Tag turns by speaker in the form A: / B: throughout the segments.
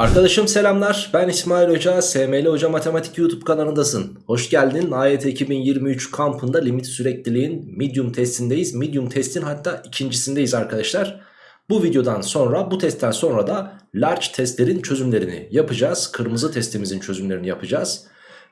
A: Arkadaşım selamlar. Ben İsmail Hoca. SML Hoca Matematik YouTube kanalındasın. Hoş geldin. AYT 2023 kampında limit sürekliliğin medium testindeyiz. Medium testin hatta ikincisindeyiz arkadaşlar. Bu videodan sonra bu testten sonra da large testlerin çözümlerini yapacağız. Kırmızı testimizin çözümlerini yapacağız.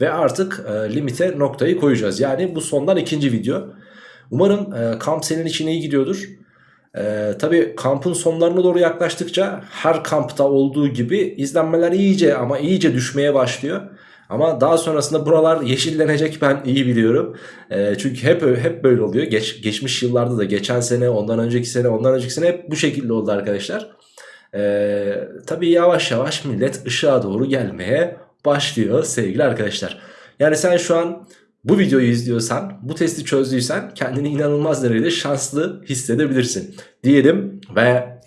A: Ve artık e, limite noktayı koyacağız. Yani bu sondan ikinci video. Umarım e, kamp senin için iyi gidiyordur. Ee, tabii kampın sonlarına doğru yaklaştıkça her kampta olduğu gibi izlenmeler iyice ama iyice düşmeye başlıyor. Ama daha sonrasında buralar yeşillenecek ben iyi biliyorum. Ee, çünkü hep hep böyle oluyor. Geç, geçmiş yıllarda da geçen sene, ondan önceki sene, ondan önceki sene hep bu şekilde oldu arkadaşlar. Ee, tabii yavaş yavaş millet ışığa doğru gelmeye başlıyor sevgili arkadaşlar. Yani sen şu an bu videoyu izliyorsan, bu testi çözdüysen kendini inanılmaz derecede şanslı hissedebilirsin diyelim ve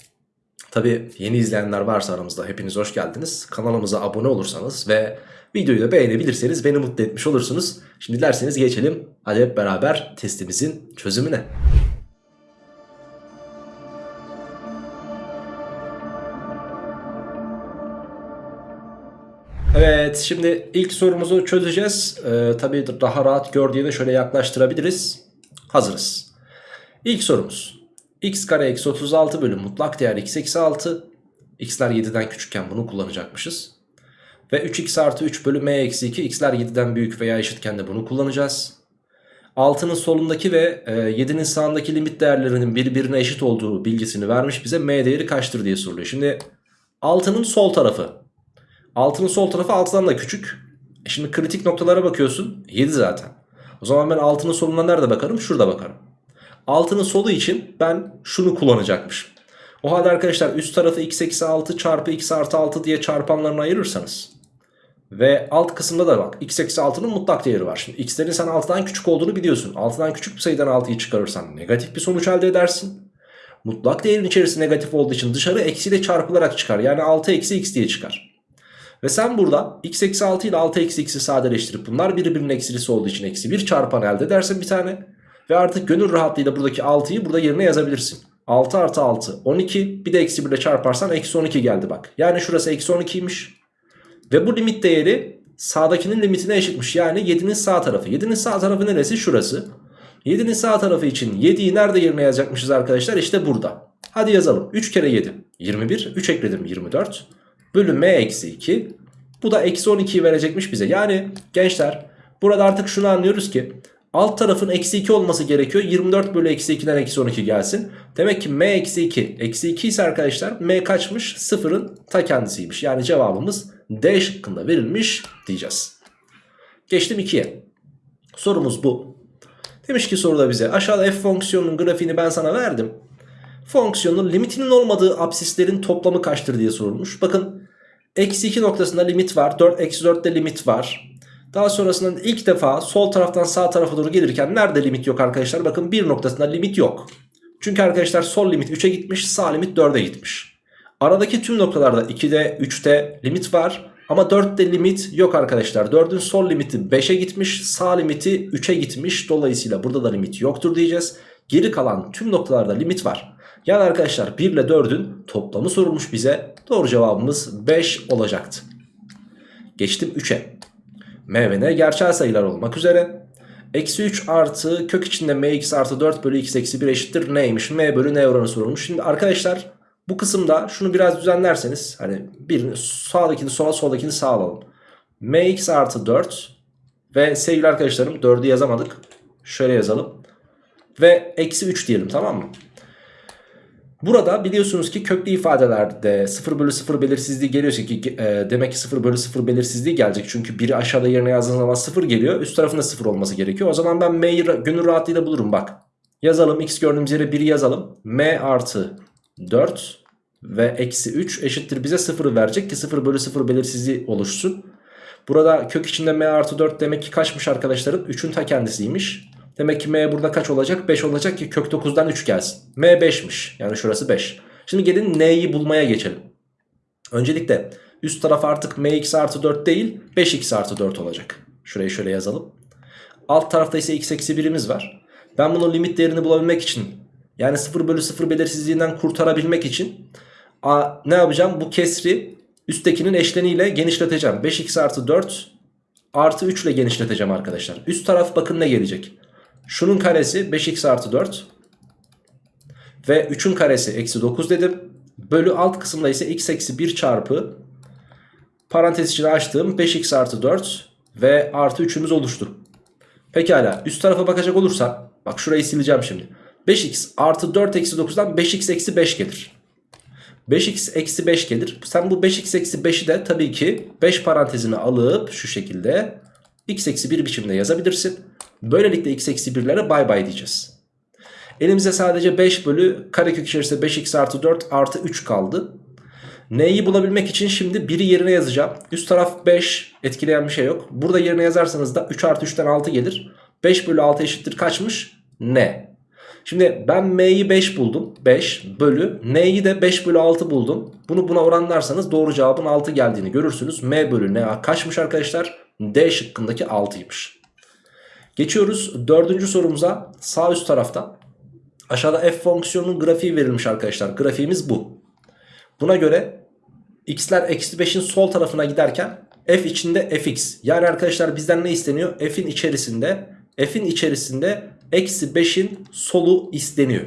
A: tabi yeni izleyenler varsa aramızda hepiniz hoş geldiniz. Kanalımıza abone olursanız ve videoyu da beğenebilirseniz beni mutlu etmiş olursunuz. Şimdi dilerseniz geçelim hadi hep beraber testimizin çözümüne. Şimdi ilk sorumuzu çözeceğiz. Ee, tabii daha rahat gör diye de şöyle yaklaştırabiliriz. Hazırız. İlk sorumuz. x kare eksi 36 bölü mutlak değer x eksi 6. x'ler 7'den küçükken bunu kullanacakmışız. Ve 3x artı 3 bölü m eksi 2 x'ler 7'den büyük veya eşitken de bunu kullanacağız. 6'nın solundaki ve 7'nin sağındaki limit değerlerinin birbirine eşit olduğu bilgisini vermiş bize m değeri kaçtır diye soruluyor. Şimdi 6'nın sol tarafı 6'nın sol tarafı 6'dan da küçük. E şimdi kritik noktalara bakıyorsun. 7 zaten. O zaman ben 6'nın soluna nerede bakarım? Şurada bakarım. 6'nın solu için ben şunu kullanacakmışım. O halde arkadaşlar üst tarafı x eksi 6 çarpı x artı 6 diye çarpanlarını ayırırsanız ve alt kısımda da bak x eksi 6'nın mutlak değeri var. Şimdi x'lerin sen 6'dan küçük olduğunu biliyorsun. 6'dan küçük bir sayıdan 6'yı çıkarırsan negatif bir sonuç elde edersin. Mutlak değerin içerisi negatif olduğu için dışarı eksiyle çarpılarak çıkar. Yani 6 eksi x diye çıkar. Ve sen burada x eksi 6 ile 6 eksi x'i sadeleştirip bunlar birbirinin eksilisi olduğu için eksi 1 çarpan elde edersin bir tane. Ve artık gönül rahatlığıyla buradaki 6'yı burada yerine yazabilirsin. 6 artı 6 12 bir de eksi 1 ile çarparsan eksi 12 geldi bak. Yani şurası eksi 12'ymiş. Ve bu limit değeri sağdakinin limitine eşitmiş. Yani 7'nin sağ tarafı. 7'nin sağ tarafı neresi? Şurası. 7'nin sağ tarafı için 7'yi nerede yerine yazacakmışız arkadaşlar? İşte burada. Hadi yazalım. 3 kere 7. 21. 3 ekledim 24 bölü m eksi 2. Bu da eksi 12'yi verecekmiş bize. Yani gençler burada artık şunu anlıyoruz ki alt tarafın eksi 2 olması gerekiyor. 24 bölü eksi 2'den eksi 12 gelsin. Demek ki m eksi 2 eksi 2 ise arkadaşlar m kaçmış? Sıfırın ta kendisiymiş. Yani cevabımız D şıkkında verilmiş diyeceğiz. Geçtim 2'ye. Sorumuz bu. Demiş ki soruda bize aşağıda f fonksiyonunun grafiğini ben sana verdim. Fonksiyonun limitinin olmadığı absislerin toplamı kaçtır diye sorulmuş. Bakın Eksi 2 noktasında limit var. 4 eksi 4'te limit var. Daha sonrasında ilk defa sol taraftan sağ tarafa doğru gelirken nerede limit yok arkadaşlar? Bakın bir noktasında limit yok. Çünkü arkadaşlar sol limit 3'e gitmiş sağ limit 4'e gitmiş. Aradaki tüm noktalarda 2'de 3'te limit var. Ama 4'te limit yok arkadaşlar. 4'ün sol limiti 5'e gitmiş sağ limiti 3'e gitmiş. Dolayısıyla burada da limit yoktur diyeceğiz. Geri kalan tüm noktalarda limit var. Yani arkadaşlar 1 ile 4'ün toplamı sorulmuş bize. Doğru cevabımız 5 olacaktı. Geçtim 3'e. M ve N gerçel sayılar olmak üzere. Eksi 3 artı kök içinde mx artı 4 bölü x eksi 1 eşittir neymiş? M bölü n oranı sorulmuş. Şimdi arkadaşlar bu kısımda şunu biraz düzenlerseniz hani birini sağdakini sola soldakini sağa alalım. mx artı 4 ve sevgili arkadaşlarım 4'ü yazamadık. Şöyle yazalım. Ve eksi 3 diyelim tamam mı? Burada biliyorsunuz ki köklü ifadelerde 0 bölü 0 belirsizliği geliyorsa ki e, demek ki 0 bölü 0 belirsizliği gelecek. Çünkü biri aşağıda yerine yazdığın zaman 0 geliyor. Üst tarafında 0 olması gerekiyor. O zaman ben m'yi gönül rahatlığıyla bulurum bak. Yazalım x gördüğümüz yere 1 yazalım. m artı 4 ve eksi 3 eşittir bize 0'ı verecek ki 0 bölü 0 belirsizliği oluşsun. Burada kök içinde m artı 4 demek ki kaçmış arkadaşlarım? 3'ün ta kendisiymiş. Demek ki m burada kaç olacak? 5 olacak ki kök 9'dan 3 gelsin. m 5'miş. Yani şurası 5. Şimdi gelin n'yi bulmaya geçelim. Öncelikle üst taraf artık mx artı 4 değil 5x artı 4 olacak. Şurayı şöyle yazalım. Alt tarafta ise x eksi 1'imiz var. Ben bunun limit değerini bulabilmek için yani 0 bölü 0 belirsizliğinden kurtarabilmek için a, ne yapacağım? Bu kesri Üsttekinin eşleniyle genişleteceğim. 5x artı 4 artı 3 ile genişleteceğim arkadaşlar. Üst taraf bakın ne gelecek. Şunun karesi 5x artı 4 ve 3'ün karesi eksi 9 dedim. Bölü alt kısımda ise x eksi 1 çarpı parantez içine açtığım 5x artı 4 ve artı 3'ümüz oluştu. Pekala üst tarafa bakacak olursak bak şurayı sileceğim şimdi. 5x artı 4 eksi 9'dan 5x eksi 5 gelir. 5x eksi 5 gelir. Sen bu 5x eksi 5'i de tabii ki 5 parantezine alıp şu şekilde x eksi 1 biçimde yazabilirsin. Böylelikle x eksi 1'lere bay bay diyeceğiz. Elimize sadece 5 bölü karekök içerisinde 5x artı 4 artı 3 kaldı. N'yi bulabilmek için şimdi 1'i yerine yazacağım. Üst taraf 5 etkileyen bir şey yok. Burada yerine yazarsanız da 3 artı 3'ten 6 gelir. 5 bölü 6 eşittir kaçmış? N. Şimdi ben M'yi 5 buldum. 5 bölü N'yi de 5 bölü 6 buldum. Bunu buna oranlarsanız doğru cevabın 6 geldiğini görürsünüz. M bölü N kaçmış arkadaşlar? D şıkkındaki 6'ymış. Geçiyoruz dördüncü sorumuza sağ üst tarafta. Aşağıda f fonksiyonunun grafiği verilmiş arkadaşlar. Grafiğimiz bu. Buna göre x'ler eksi 5'in sol tarafına giderken f içinde fx. Yani arkadaşlar bizden ne isteniyor? f'in içerisinde f'in içerisinde eksi 5'in solu isteniyor.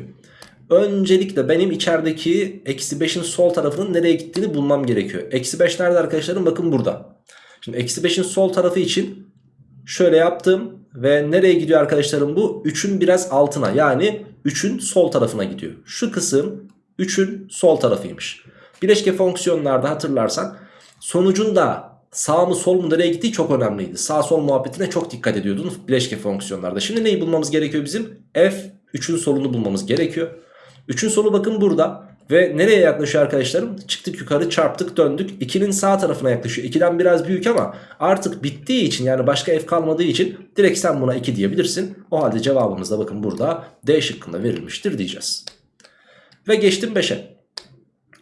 A: Öncelikle benim içerideki eksi 5'in sol tarafının nereye gittiğini bulmam gerekiyor. Eksi 5 nerede arkadaşlarım? Bakın burada. Şimdi eksi 5'in sol tarafı için şöyle yaptım. Ve nereye gidiyor arkadaşlarım bu? 3'ün biraz altına yani 3'ün sol tarafına gidiyor. Şu kısım 3'ün sol tarafıymış. Bileşke fonksiyonlarda hatırlarsan sonucun da sağ mı sol mu nereye gittiği çok önemliydi. Sağ sol muhabbetine çok dikkat ediyordun bileşke fonksiyonlarda. Şimdi neyi bulmamız gerekiyor bizim? F 3'ün solunu bulmamız gerekiyor. 3'ün solu bakın burada. Ve nereye yaklaşıyor arkadaşlarım? Çıktık yukarı çarptık döndük. 2'nin sağ tarafına yaklaşıyor. 2'den biraz büyük ama artık bittiği için yani başka f kalmadığı için direkt sen buna 2 diyebilirsin. O halde cevabımız da bakın burada D şıkkında verilmiştir diyeceğiz. Ve geçtim 5'e.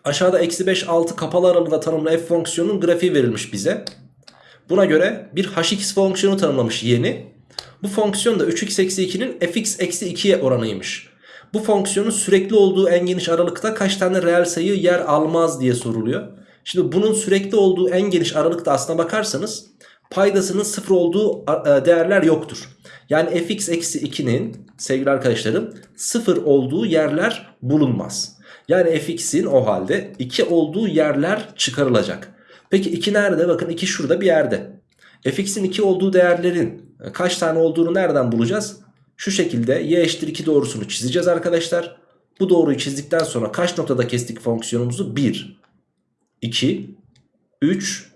A: Aşağıda eksi 5 6 kapalı aralığında tanımlı f fonksiyonunun grafiği verilmiş bize. Buna göre bir hx fonksiyonu tanımlamış yeni. Bu fonksiyon da 3x eksi 2'nin fx eksi 2'ye oranıymış. Bu fonksiyonun sürekli olduğu en geniş aralıkta kaç tane reel sayı yer almaz diye soruluyor. Şimdi bunun sürekli olduğu en geniş aralıkta aslına bakarsanız paydasının sıfır olduğu e, değerler yoktur. Yani fx eksi 2'nin sevgili arkadaşlarım sıfır olduğu yerler bulunmaz. Yani fx'in o halde 2 olduğu yerler çıkarılacak. Peki 2 nerede? Bakın 2 şurada bir yerde. fx'in 2 olduğu değerlerin kaç tane olduğunu nereden bulacağız? Şu şekilde y eşittir 2 doğrusunu çizeceğiz arkadaşlar. Bu doğruyu çizdikten sonra kaç noktada kestik fonksiyonumuzu? 1, 2, 3,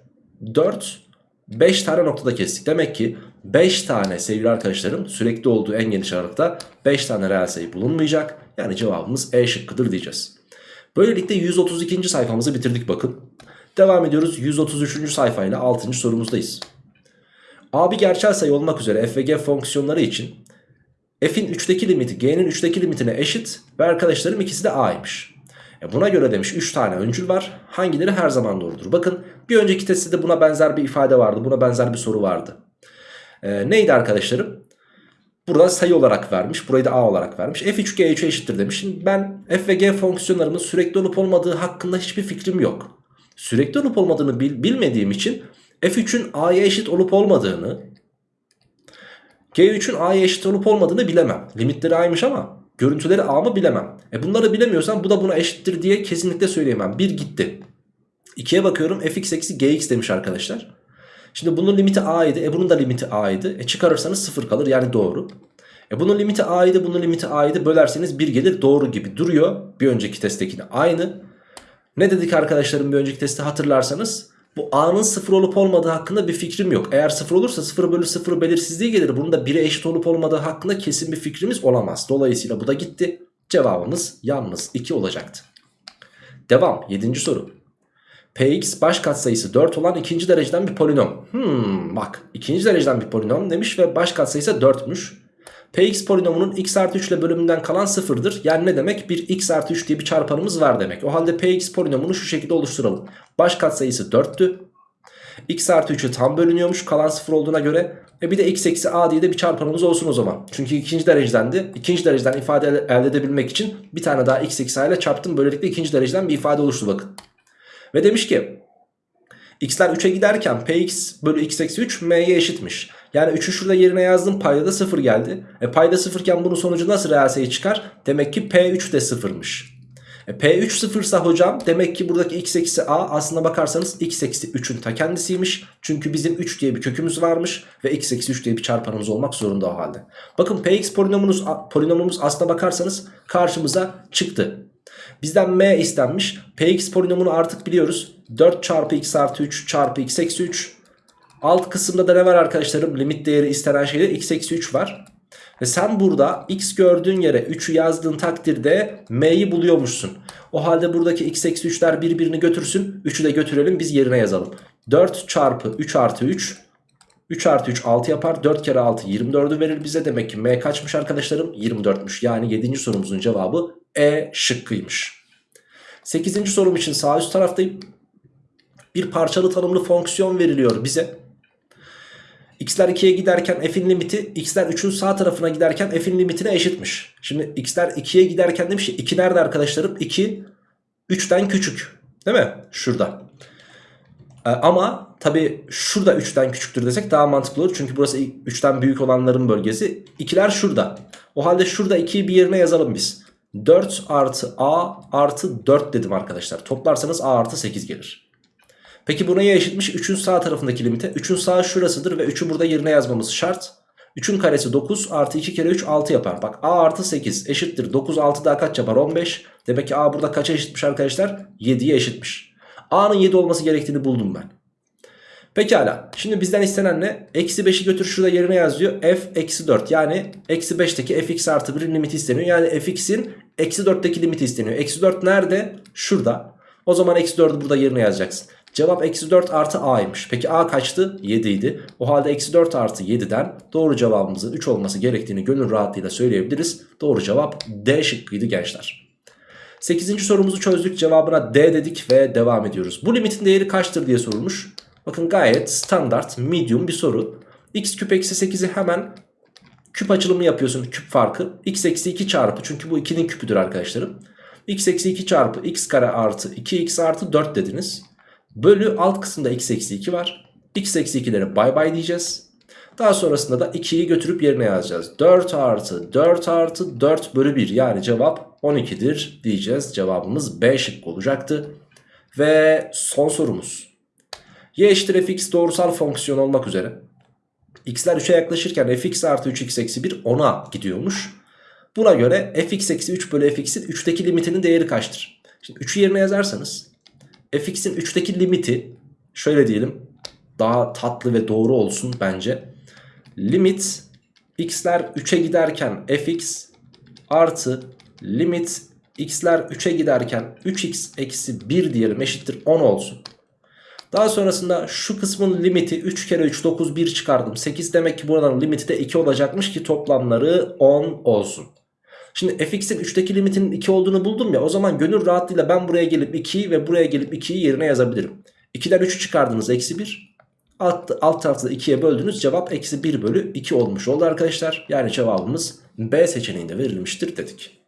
A: 4, 5 tane noktada kestik. Demek ki 5 tane sevgili arkadaşlarım sürekli olduğu en geniş aralıkta 5 tane reel sayı bulunmayacak. Yani cevabımız E şıkkıdır diyeceğiz. Böylelikle 132. sayfamızı bitirdik bakın. Devam ediyoruz 133. sayfayla 6. sorumuzdayız. A bir gerçel sayı olmak üzere f ve g fonksiyonları için f'in 3'teki limiti g'nin 3'teki limitine eşit ve arkadaşlarım ikisi de a'ymış. E buna göre demiş 3 tane öncül var. Hangileri her zaman doğrudur? Bakın bir önceki testte de buna benzer bir ifade vardı. Buna benzer bir soru vardı. E, neydi arkadaşlarım? Burada sayı olarak vermiş. Burayı da a olarak vermiş. f3 g3'e eşittir demiş. Şimdi ben f ve g fonksiyonlarının sürekli olup olmadığı hakkında hiçbir fikrim yok. Sürekli olup olmadığını bil, bilmediğim için f3'ün a'ya eşit olup olmadığını G3'ün A'ya eşit olup olmadığını bilemem. Limitleri A'ymış ama görüntüleri A mı bilemem. E bunları bilemiyorsam bu da buna eşittir diye kesinlikle söyleyemem. 1 gitti. 2'ye bakıyorum fx eksi gx demiş arkadaşlar. Şimdi bunun limiti a idi. E bunun da limiti a idi. E çıkarırsanız 0 kalır yani doğru. E bunun limiti a idi. Bunun limiti a idi. Bölerseniz 1 gelir. Doğru gibi duruyor. Bir önceki testtekine aynı. Ne dedik arkadaşlarım bir önceki testi hatırlarsanız? Bu a'nın 0 olup olmadığı hakkında bir fikrim yok. Eğer 0 olursa 0 bölü 0 belirsizliği gelir. Bunun da 1'e eşit olup olmadığı hakkında kesin bir fikrimiz olamaz. Dolayısıyla bu da gitti. Cevabımız yalnız 2 olacaktı. Devam 7. soru. Px baş katsayısı 4 olan ikinci dereceden bir polinom. Hmm, bak ikinci dereceden bir polinom demiş ve baş katsayısı 4'müş. Px polinomunun x artı 3 ile bölümünden kalan sıfırdır. Yani ne demek? Bir x artı 3 diye bir çarpanımız var demek. O halde Px polinomunu şu şekilde oluşturalım. Baş katsayısı 4'tü. x artı 3'ü tam bölünüyormuş kalan sıfır olduğuna göre. E bir de x eksi a diye de bir çarpanımız olsun o zaman. Çünkü ikinci derecedendi. İkinci dereceden ifade elde edebilmek için bir tane daha x eksi a ile çarptım. Böylelikle ikinci dereceden bir ifade oluştu bakın. Ve demiş ki x'ler 3'e giderken px bölü x eksi 3 m'ye eşitmiş. Yani 3'ü şurada yerine yazdım payda da 0 geldi. E payda 0 iken bunun sonucu nasıl reel sayı çıkar? Demek ki p3 de 0'mış. E, P3 sıfırsa hocam demek ki buradaki x eksi a aslına bakarsanız x eksi 3'ün ta kendisiymiş. Çünkü bizim 3 diye bir kökümüz varmış ve x eksi 3 diye bir çarpanımız olmak zorunda o halde. Bakın px polinomumuz, polinomumuz aslına bakarsanız karşımıza çıktı. Bizden m istenmiş. px polinomunu artık biliyoruz. 4 çarpı x artı 3 çarpı x eksi 3. Alt kısımda da ne var arkadaşlarım? Limit değeri istenen şeyde x eksi 3 var. Ve sen burada x gördüğün yere 3'ü yazdığın takdirde m'yi buluyormuşsun. O halde buradaki x eksi 3'ler birbirini götürsün. 3'ü de götürelim biz yerine yazalım. 4 çarpı 3 artı 3. 3 artı 3 6 yapar. 4 kere 6 24'ü verir bize. Demek ki m kaçmış arkadaşlarım? 24'müş. Yani 7. sorumuzun cevabı E şıkkıymış. 8. sorum için sağ üst taraftayım. Bir parçalı tanımlı fonksiyon veriliyor bize. X'ler 2'ye giderken f'in limiti x'ler 3'ün sağ tarafına giderken f'in limitine eşitmiş. Şimdi x'ler 2'ye giderken demiş ki 2 nerede arkadaşlarım? 2 3'ten küçük. Değil mi? Şurada. Ee, ama tabi şurada 3'ten küçüktür desek daha mantıklı olur. Çünkü burası 3'ten büyük olanların bölgesi. 2'ler şurada. O halde şurada 2'yi bir yerine yazalım biz. 4 artı a artı 4 dedim arkadaşlar. Toplarsanız a artı 8 gelir. Peki bu neye eşitmiş? 3'ün sağ tarafındaki limite. 3'ün sağ şurasıdır ve 3'ü burada yerine yazmamız şart. 3'ün karesi 9 artı 2 kere 3 6 yapar. Bak a artı 8 eşittir. 9 6 daha kaç yapar? 15. Demek ki a burada kaça eşitmiş arkadaşlar? 7'ye eşitmiş. a'nın 7 olması gerektiğini buldum ben. Pekala. Şimdi bizden istenen ne? Eksi 5'i götür şurada yerine yazıyor. f eksi 4. Yani eksi 5'teki fx artı 1'in limiti isteniyor. Yani fx'in eksi 4'teki limiti isteniyor. Eksi 4 nerede? Şurada. O zaman eksi 4'ü burada yerine yazacaksın. Cevap eksi 4 artı a'ymış. Peki a kaçtı? 7 idi. O halde eksi 4 artı 7'den doğru cevabımızın 3 olması gerektiğini gönül rahatlığıyla söyleyebiliriz. Doğru cevap D şıkkıydı gençler. 8. sorumuzu çözdük. Cevabına D dedik ve devam ediyoruz. Bu limitin değeri kaçtır diye sorulmuş. Bakın gayet standart, medium bir soru. x küp eksi 8'i hemen küp açılımı yapıyorsun küp farkı. x eksi 2 çarpı çünkü bu 2'nin küpüdür arkadaşlarım. x eksi 2 çarpı x kare artı 2x artı 4 dediniz. Bölü alt kısımda x eksi 2 var. x eksi 2'lere bay bay diyeceğiz. Daha sonrasında da 2'yi götürüp yerine yazacağız. 4 artı 4 artı 4 bölü 1 yani cevap 12'dir diyeceğiz. Cevabımız B şıkkı olacaktı. Ve son sorumuz. Y eşittir fx doğrusal fonksiyon olmak üzere. x'ler 3'e yaklaşırken fx artı 3x eksi 1 10'a gidiyormuş. Buna göre fx eksi 3 bölü fx'in 3'teki limitinin değeri kaçtır? Şimdi 3'ü yerine yazarsanız fx'in 3'teki limiti şöyle diyelim daha tatlı ve doğru olsun bence. Limit x'ler 3'e giderken fx artı limit x'ler 3'e giderken 3x eksi 1 diyelim eşittir 10 olsun. Daha sonrasında şu kısmın limiti 3 kere 3 9 1 çıkardım. 8 demek ki buradan limiti de 2 olacakmış ki toplamları 10 olsun. Şimdi fx'in 3'teki limitinin 2 olduğunu buldum ya o zaman gönül rahatlığıyla ben buraya gelip 2'yi ve buraya gelip 2'yi yerine yazabilirim. 2'den 3'ü çıkardınız eksi 1. Alt, alt tarafta 2'ye böldünüz cevap eksi 1 bölü 2 olmuş oldu arkadaşlar. Yani cevabımız B seçeneğinde verilmiştir dedik.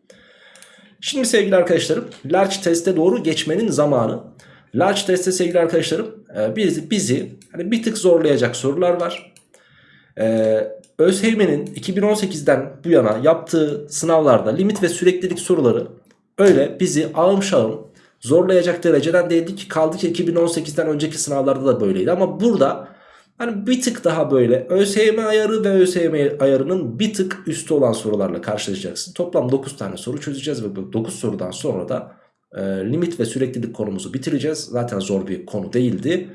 A: Şimdi sevgili arkadaşlarım large teste doğru geçmenin zamanı. Large testte sevgili arkadaşlarım bizi, bizi hani bir tık zorlayacak sorular var. Ee, ÖSYM'nin 2018'den bu yana yaptığı sınavlarda limit ve süreklilik soruları öyle bizi ağım şağım zorlayacak dereceden değildi ki kaldı ki 2018'den önceki sınavlarda da böyleydi. Ama burada hani bir tık daha böyle ÖSYM ayarı ve ÖSYM ayarının bir tık üstü olan sorularla karşılaşacaksın. Toplam 9 tane soru çözeceğiz ve bu 9 sorudan sonra da e, limit ve süreklilik konumuzu bitireceğiz. Zaten zor bir konu değildi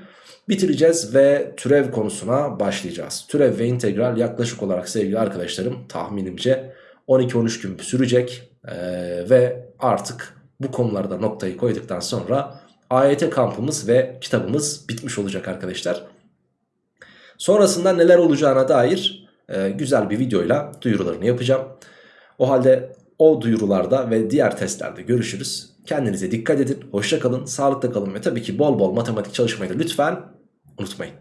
A: bitireceğiz ve türev konusuna başlayacağız. Türev ve integral yaklaşık olarak sevgili arkadaşlarım tahminimce 12-13 gün sürecek ee, ve artık bu konularda noktayı koyduktan sonra AYT kampımız ve kitabımız bitmiş olacak arkadaşlar. Sonrasında neler olacağına dair e, güzel bir videoyla duyurularını yapacağım. O halde o duyurularda ve diğer testlerde görüşürüz. Kendinize dikkat edin, hoşça kalın, sağlıkta kalın ve tabii ki bol bol matematik çalışmayı da lütfen unutmayın.